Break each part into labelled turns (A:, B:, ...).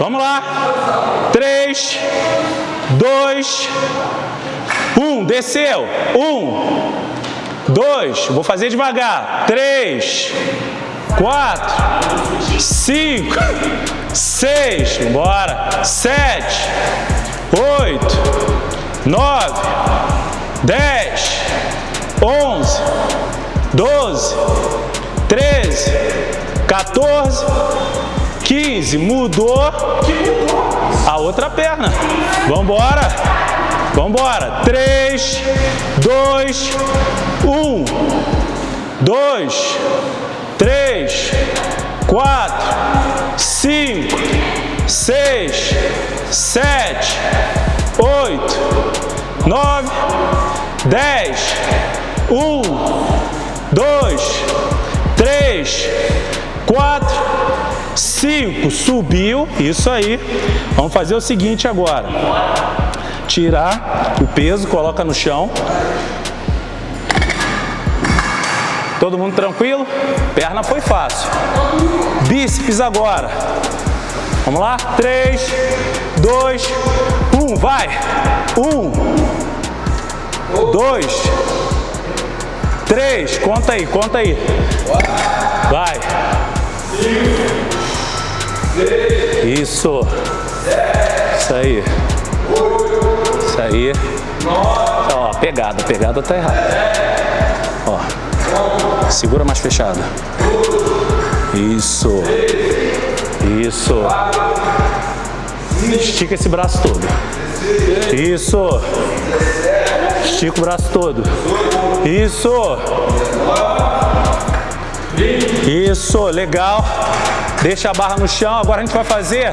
A: Vamos lá. Três, dois, um. Desceu. Um, dois. Vou fazer devagar. Três, quatro, cinco, seis. Bora. Sete, oito, nove, dez, onze, doze, treze, 14, 15. Mudou a outra perna. Vambora. Vambora. 3, 2, 1. 2, 3, 4, 5, 6, 7, 8, 9, 10, 1, 2, 3, 4, 5. Subiu, isso aí. Vamos fazer o seguinte agora. Tirar o peso, coloca no chão. Todo mundo tranquilo? Perna foi fácil. Bíceps agora. Vamos lá? 3, 2, 1, vai! 1, 2, 3, conta aí, conta aí. Vai. Isso. Isso aí. Isso aí. Ó, pegada, pegada tá errada. Ó. Segura mais fechado. Isso. Isso. Estica esse braço todo. Isso. Estica o braço todo. Isso. Isso, legal. Deixa a barra no chão. Agora a gente vai fazer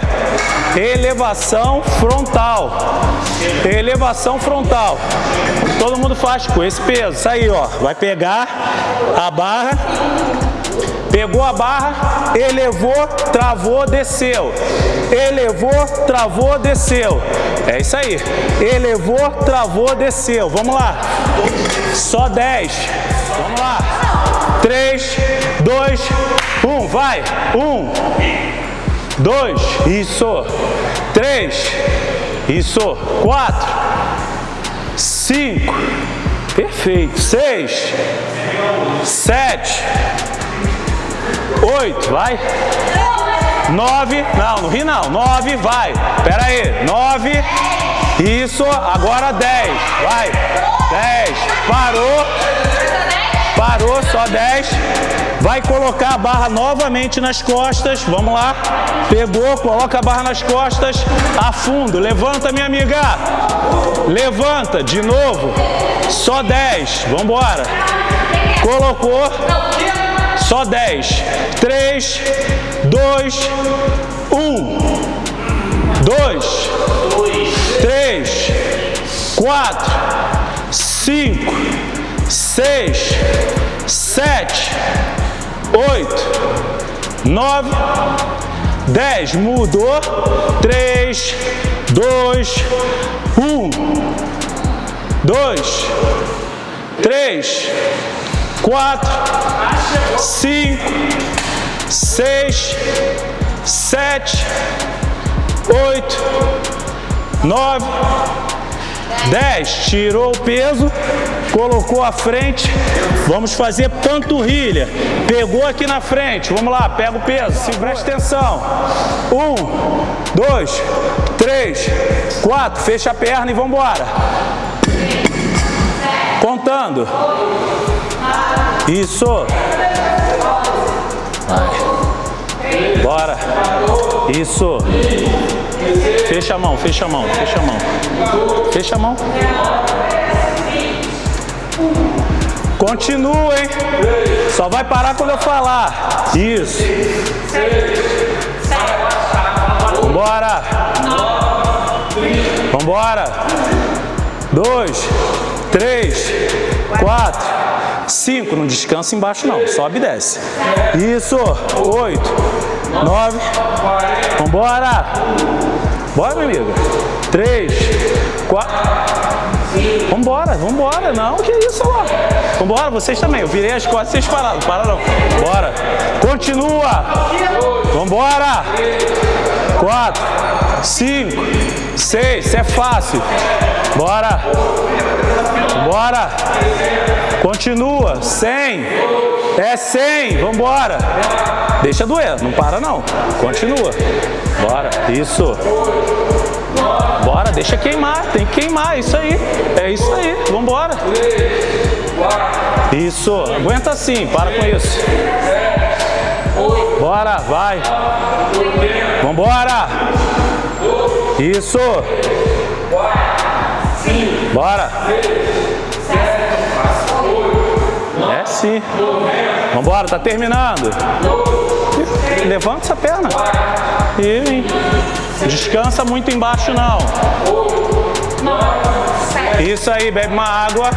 A: elevação frontal. Elevação frontal. Todo mundo faz com esse peso. Isso aí, ó. Vai pegar a barra. Pegou a barra, elevou, travou, desceu. Elevou, travou, desceu. É isso aí. Elevou, travou, desceu. Vamos lá. Só 10. Vamos lá. 3, 2, 1. Vai. 1, 2. Isso. 3. Isso. 4. 5. Perfeito. 6. 7. 8. Vai. 9. Não, não ri não. 9. Vai. Pera aí. 9. Isso. Agora 10. Vai. 10. Parou. Parou, só 10. Vai colocar a barra novamente nas costas. Vamos lá. Pegou, coloca a barra nas costas. Afundo. Levanta, minha amiga. Levanta. De novo. Só 10. Vamos embora. Colocou. Só 10. 3, 2, 1. 2, 3, 4, 5, 6, 7, 8, 9, 10. Mudou. 3, 2, 1. 2, 3, 4, 5, 6, 7, 8, 9, 10. Tirou o peso, colocou à frente. Vamos fazer panturrilha. Pegou aqui na frente. Vamos lá, pega o peso. Se presta atenção. Um, dois, três, quatro. Fecha a perna e vamos embora. Contando. Isso. Vai. Bora. Isso. Fecha a mão, fecha a mão, fecha a mão. Fecha a mão. Continua, hein? Só vai parar quando eu falar. Isso. Vambora. Vambora. Dois, três, quatro, cinco. Não descansa embaixo não. Sobe e desce. Isso. Oito, nove. Vambora. Bora, minha amiga. Três, quatro. Vambora, vambora. Não, que isso lá. Vambora, vocês também. Eu virei as costas, vocês pararam. Para não. Bora. Continua. Vambora. quatro, cinco, seis. Isso é fácil. Bora. Bora. Continua. Cem. É cem. Vambora. Deixa doer. Não para não. Continua. Bora. Isso. Bora. Deixa queimar. Tem que queimar. Isso aí. É isso aí. Vambora. Isso. Aguenta assim. Para com isso. Bora. Vai. Vambora. Isso. Bora. É sim. Vambora, tá terminando. Levanta essa perna. E descansa muito embaixo não. Isso aí, bebe uma água.